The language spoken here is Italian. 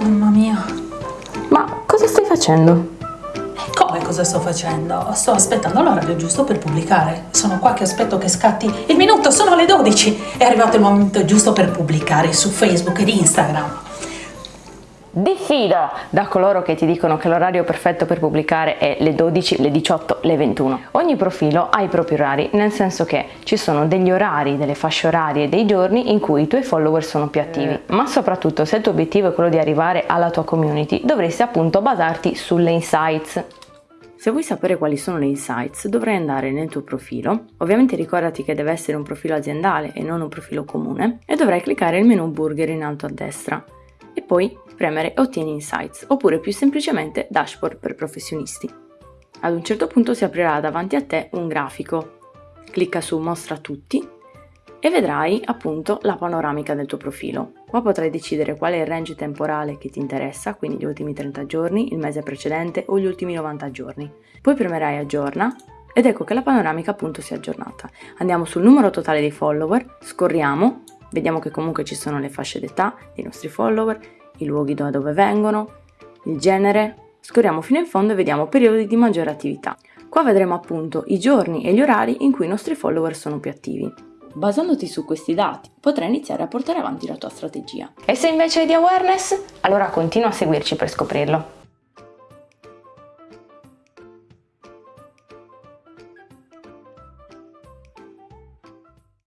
Mamma mia. Ma cosa stai facendo? Eh, come cosa sto facendo? Sto aspettando l'orario giusto per pubblicare. Sono qua che aspetto che scatti il minuto, sono le 12. È arrivato il momento giusto per pubblicare su Facebook ed Instagram. Diffida da coloro che ti dicono che l'orario perfetto per pubblicare è le 12, le 18, le 21. Ogni profilo ha i propri orari, nel senso che ci sono degli orari, delle fasce orarie, dei giorni in cui i tuoi follower sono più attivi. Ma soprattutto se il tuo obiettivo è quello di arrivare alla tua community, dovresti appunto basarti sulle insights. Se vuoi sapere quali sono le insights dovrai andare nel tuo profilo, ovviamente ricordati che deve essere un profilo aziendale e non un profilo comune, e dovrai cliccare il menu burger in alto a destra poi premere Ottieni insights oppure più semplicemente Dashboard per professionisti. Ad un certo punto si aprirà davanti a te un grafico. Clicca su Mostra tutti e vedrai appunto la panoramica del tuo profilo. Qua potrai decidere qual è il range temporale che ti interessa, quindi gli ultimi 30 giorni, il mese precedente o gli ultimi 90 giorni. Poi premerai aggiorna ed ecco che la panoramica appunto si è aggiornata. Andiamo sul numero totale dei follower, scorriamo, vediamo che comunque ci sono le fasce d'età dei nostri follower, i luoghi da dove vengono, il genere, scorriamo fino in fondo e vediamo periodi di maggiore attività. Qua vedremo appunto i giorni e gli orari in cui i nostri follower sono più attivi. Basandoti su questi dati potrai iniziare a portare avanti la tua strategia. E se invece hai di awareness? Allora continua a seguirci per scoprirlo.